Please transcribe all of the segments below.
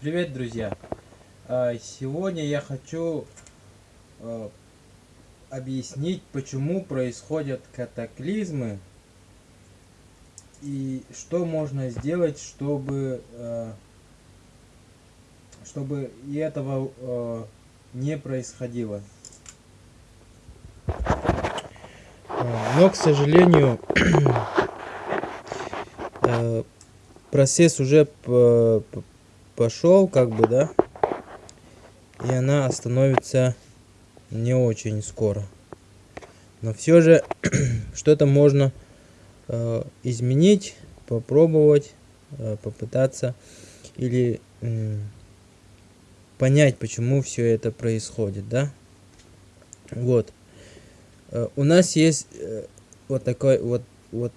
Привет, друзья! А, сегодня я хочу а, объяснить, почему происходят катаклизмы и что можно сделать, чтобы, а, чтобы этого не происходило. Но, к сожалению, процесс уже пошел, как бы, да, и она остановится не очень скоро. Но все же что-то можно э, изменить, попробовать, э, попытаться или э, понять, почему все это происходит, да? Вот. Э, у нас есть э, вот такой вот вот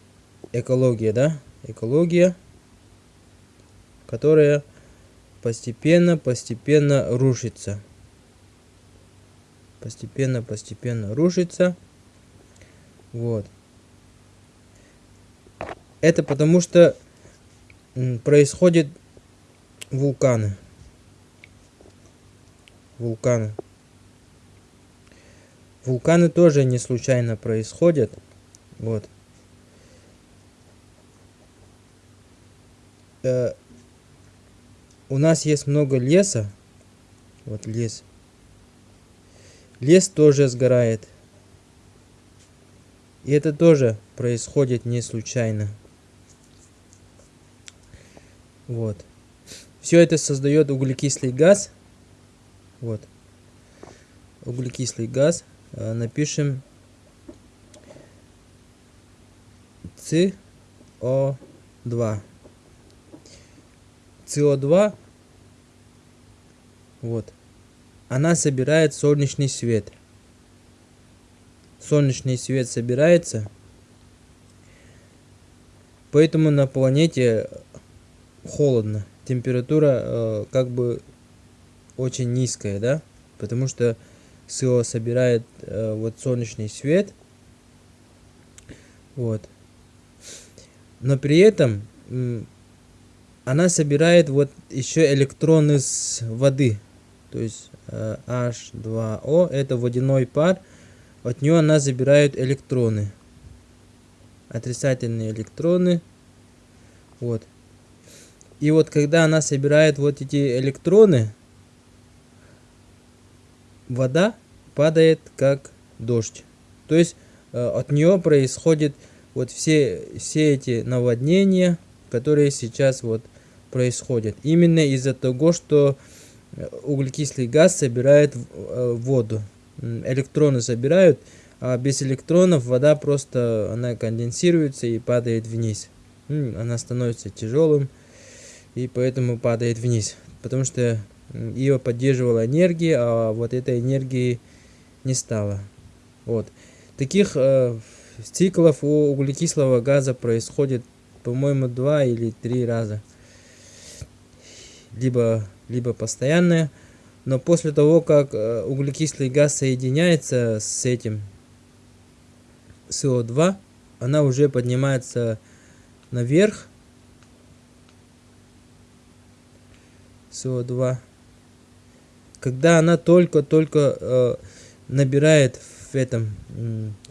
экология, да? Экология, которая постепенно, постепенно рушится. Постепенно, постепенно рушится. Вот. Это потому что происходит вулканы. Вулканы. Вулканы тоже не случайно происходят. Вот. Э, у нас есть много леса. Вот лес. Лес тоже сгорает. И это тоже происходит не случайно. Вот. Все это создает углекислый газ. Вот. Углекислый газ. А, напишем СО2. СО2 вот. Она собирает солнечный свет. Солнечный свет собирается. Поэтому на планете холодно. Температура э, как бы очень низкая, да? Потому что СО собирает э, вот солнечный свет. Вот. Но при этом она собирает вот еще электроны с воды. То есть э, H2O это водяной пар. От нее она забирает электроны. Отрицательные электроны. Вот. И вот когда она собирает вот эти электроны, вода падает как дождь. То есть э, от нее происходит вот все, все эти наводнения, которые сейчас вот происходят. Именно из-за того, что углекислый газ собирает э, воду. Электроны собирают, а без электронов вода просто она конденсируется и падает вниз. Она становится тяжелым и поэтому падает вниз. Потому что ее поддерживала энергия, а вот этой энергии не стало. Вот. Таких э, циклов у углекислого газа происходит, по-моему, два или три раза. Либо либо постоянная. Но после того, как э, углекислый газ соединяется с этим СО2, она уже поднимается наверх. СО2. Когда она только-только э, набирает в этом,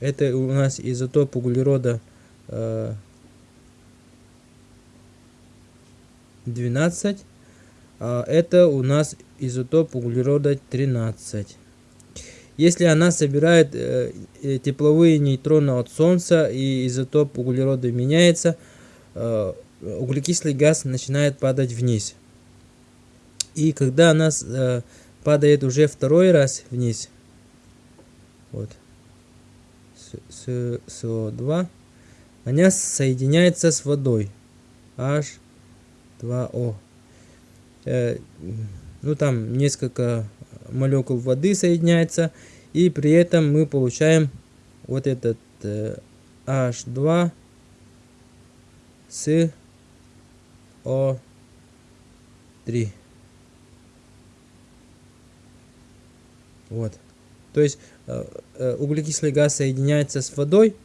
это у нас изотоп углерода э, 12 а, это у нас изотоп углерода 13. Если она собирает э, э, тепловые нейтроны от Солнца и изотоп углерода меняется, э, углекислый газ начинает падать вниз. И когда она падает уже второй раз вниз, вот, СО2, она соединяется с водой, H2O. Э, ну там несколько молекул воды соединяется, и при этом мы получаем вот этот э, H2 с O3. Вот. То есть э, углекислый газ соединяется с водой,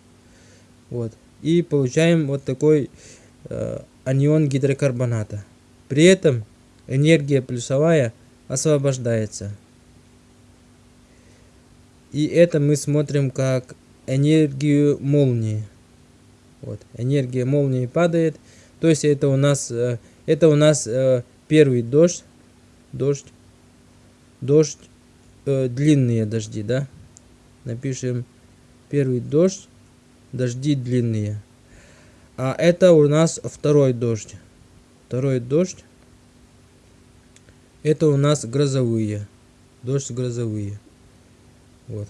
вот, и получаем вот такой анион гидрокарбоната. При этом энергия плюсовая освобождается. И это мы смотрим как энергию молнии. Вот, энергия молнии падает. То есть это у нас, э, это у нас э, первый дождь, дождь, дождь, э, длинные дожди, да? Напишем первый дождь, дожди длинные. А это у нас второй дождь. Второй дождь. Это у нас грозовые. Дождь грозовые. Вот.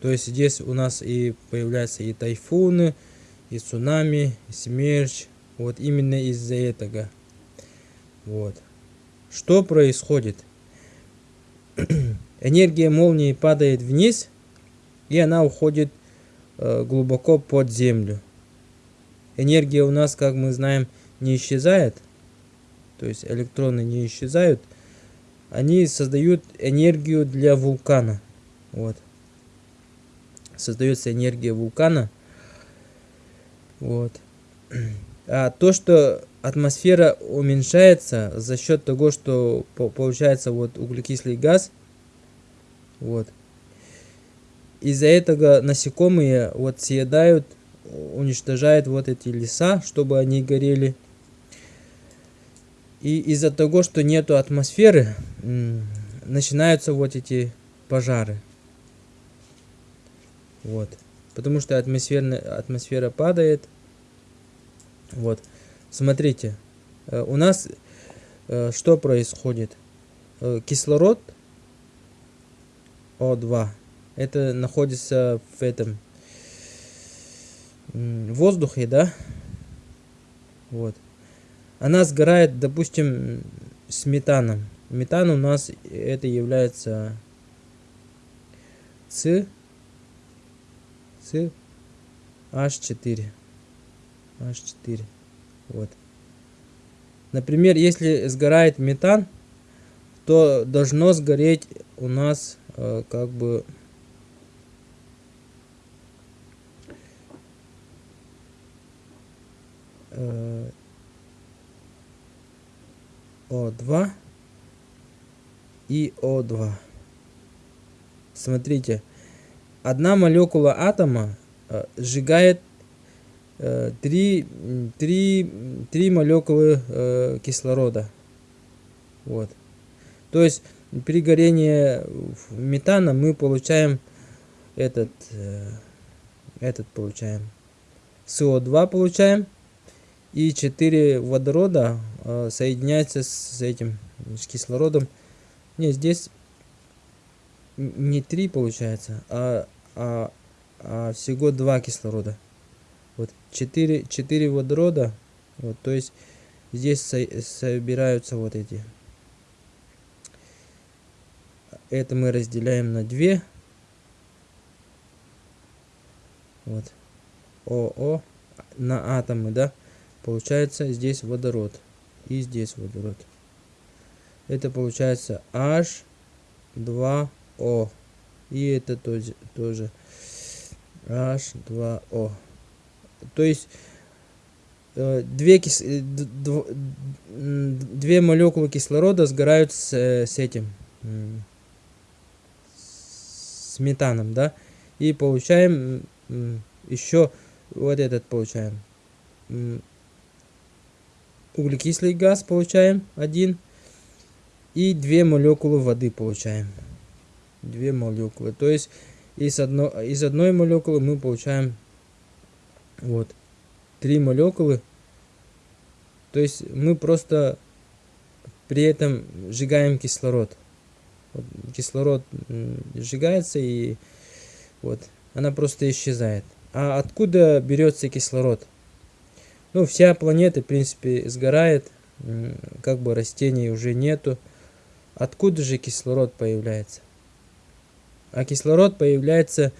То есть здесь у нас и появляются и тайфуны, и цунами, и смерч. Вот именно из-за этого. Вот. Что происходит? Энергия молнии падает вниз, и она уходит э, глубоко под землю. Энергия у нас, как мы знаем, не исчезает. То есть электроны не исчезают. Они создают энергию для вулкана. Вот. Создается энергия вулкана. Вот. А то, что атмосфера уменьшается за счет того, что получается вот углекислый газ, вот. Из-за этого насекомые вот съедают, уничтожают вот эти леса, чтобы они горели. И из-за того, что нету атмосферы, начинаются вот эти пожары. Вот. Потому что атмосфера, атмосфера падает. Вот. Смотрите. Э, у нас э, что происходит? Э, кислород О2. Это находится в этом воздухе, да? Вот. Она сгорает, допустим, с метаном. Метан у нас это является с с H4. H4. Вот. Например, если сгорает метан, то должно сгореть у нас э, как бы О2 и О2. Смотрите, одна молекула атома э, сжигает э, три, три, три молекулы э, кислорода. Вот. То есть при горении метана мы получаем этот, этот получаем. СО2 получаем. И 4 водорода соединяются с этим, с кислородом. Не, здесь не 3 получается, а, а, а всего 2 кислорода. Вот 4, 4 водорода, вот, то есть здесь со, собираются вот эти. Это мы разделяем на 2. Вот. ОО на атомы, да? Получается здесь водород. И здесь водород. Это получается H2 о. И это тоже, тоже H2O. То есть э, две, кис... Э, две молекулы кислорода сгорают с, э, с этим с метаном, да, и получаем еще вот этот получаем углекислый газ получаем один и две молекулы воды получаем две молекулы. То есть из, одно, из одной молекулы мы получаем вот три молекулы. То есть мы просто при этом сжигаем кислород. Вот, кислород сжигается и вот она просто исчезает. А откуда берется кислород? Ну, вся планета, в принципе, сгорает, как бы растений уже нету. Откуда же кислород появляется? а кислород появляется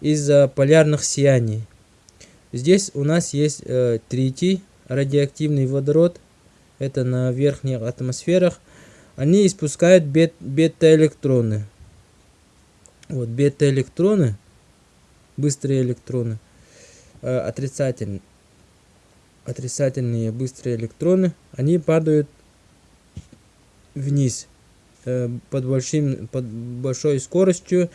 из-за полярных сияний. Здесь у нас есть э, третий радиоактивный водород, это на верхних атмосферах. Они испускают бет бета-электроны. Вот бета-электроны, быстрые электроны, э, отрицательные, отрицательные быстрые электроны, они падают вниз э, под, большим, под большой скоростью.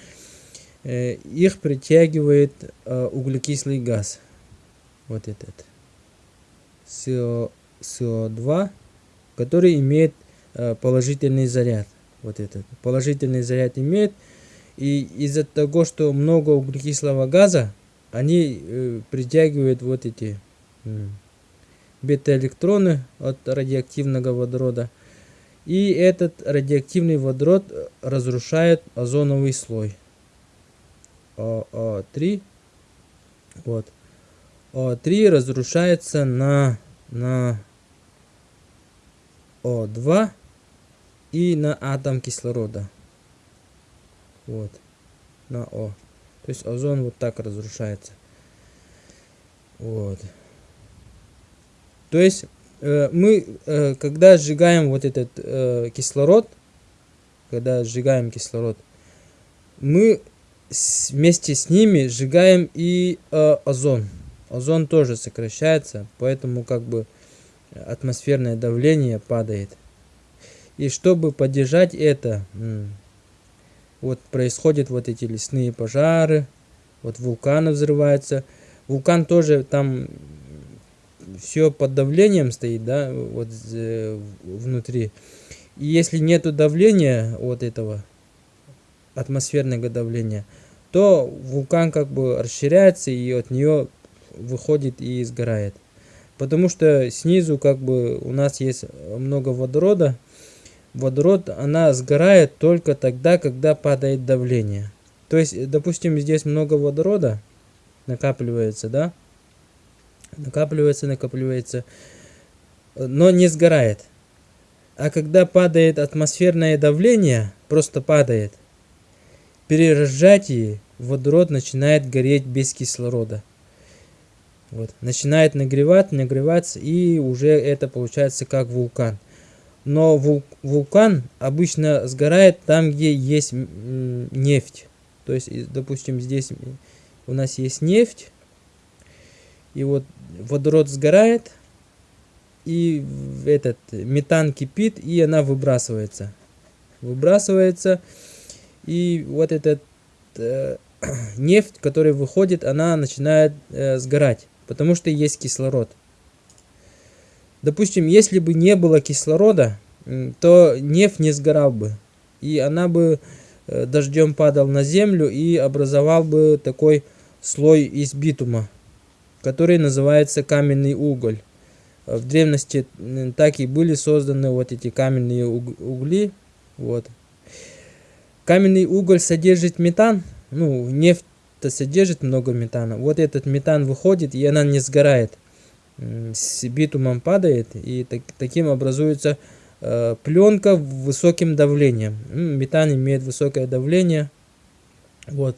Э, их притягивает э, углекислый газ. Вот этот. СО, СО2, который имеет положительный заряд. Вот этот. Положительный заряд имеет. И из-за того, что много углекислого газа, они притягивают вот эти э, бета-электроны от радиоактивного водорода. И этот радиоактивный водород разрушает озоновый слой. ОО3. Вот. ОО3 разрушается на, на О2 и на атом кислорода. Вот. На О. То есть озон вот так разрушается. Вот. То есть э, мы, э, когда сжигаем вот этот э, кислород, когда сжигаем кислород, мы с, вместе с ними сжигаем и э, озон. Озон тоже сокращается, поэтому как бы атмосферное давление падает. И чтобы поддержать это, вот происходят вот эти лесные пожары, вот вулканы взрываются. Вулкан тоже там все под давлением стоит, да, вот э, внутри. И если нету давления вот этого атмосферного давления, то вулкан как бы расширяется и от нее выходит и сгорает. Потому что снизу как бы у нас есть много водорода, водород, она сгорает только тогда, когда падает давление. То есть, допустим, здесь много водорода накапливается, да? Накапливается, накапливается, но не сгорает. А когда падает атмосферное давление, просто падает, при разжатии водород начинает гореть без кислорода. Вот. Начинает нагревать, нагреваться, и уже это получается как вулкан но вулкан обычно сгорает там, где есть нефть. То есть, допустим, здесь у нас есть нефть, и вот водород сгорает, и этот метан кипит, и она выбрасывается. Выбрасывается, и вот этот э, нефть, которая выходит, она начинает э, сгорать, потому что есть кислород. Допустим, если бы не было кислорода, то нефть не сгорал бы. И она бы э, дождем падал на землю и образовал бы такой слой из битума, который называется каменный уголь. В древности так и были созданы вот эти каменные угли. Вот. Каменный уголь содержит метан, ну, нефть содержит много метана. Вот этот метан выходит, и она не сгорает с битумом падает, и так, таким образуется э, пленка высоким давлением. Метан имеет высокое давление. Вот.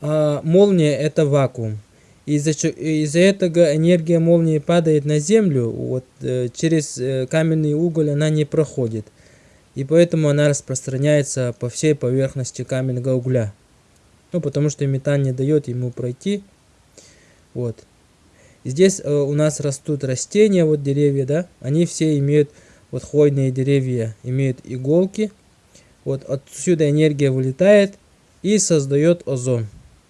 А молния это вакуум. Из-за из этого энергия молнии падает на землю, вот, э, через э, каменный уголь она не проходит. И поэтому она распространяется по всей поверхности каменного угля. Ну, потому что метан не дает ему пройти. Вот. Здесь э, у нас растут растения, вот деревья, да, они все имеют, вот хвойные деревья имеют иголки. Вот отсюда энергия вылетает и создает озон.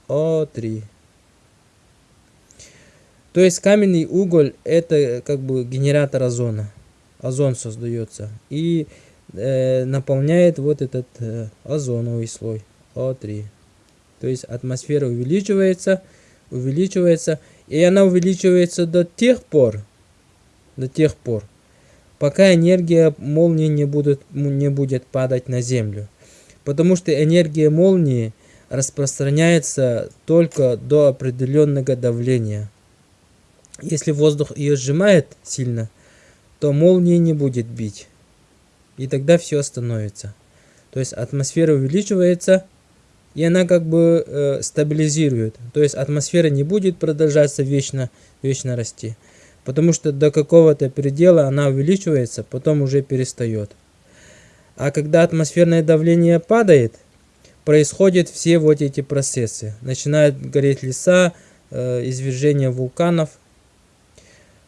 О3. То есть каменный уголь это как бы генератор озона. Озон создается. И э, наполняет вот этот э, озоновый слой. О3. То есть атмосфера увеличивается, увеличивается. И она увеличивается до тех пор, до тех пор, пока энергия молнии не будет, не будет падать на Землю. Потому что энергия молнии распространяется только до определенного давления. Если воздух ее сжимает сильно, то молния не будет бить. И тогда все остановится. То есть атмосфера увеличивается, и она как бы э, стабилизирует. То есть атмосфера не будет продолжаться вечно, вечно расти. Потому что до какого-то предела она увеличивается, потом уже перестает. А когда атмосферное давление падает, происходят все вот эти процессы. Начинают гореть леса, э, извержение вулканов.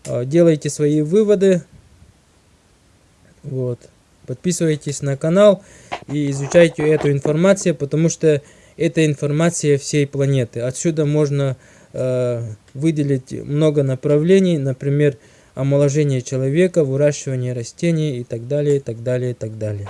Э, делайте свои выводы. Вот. Подписывайтесь на канал и изучайте эту информацию, потому что это информация всей планеты. Отсюда можно э, выделить много направлений, например, омоложение человека, выращивание растений и так далее, и так далее, и так далее.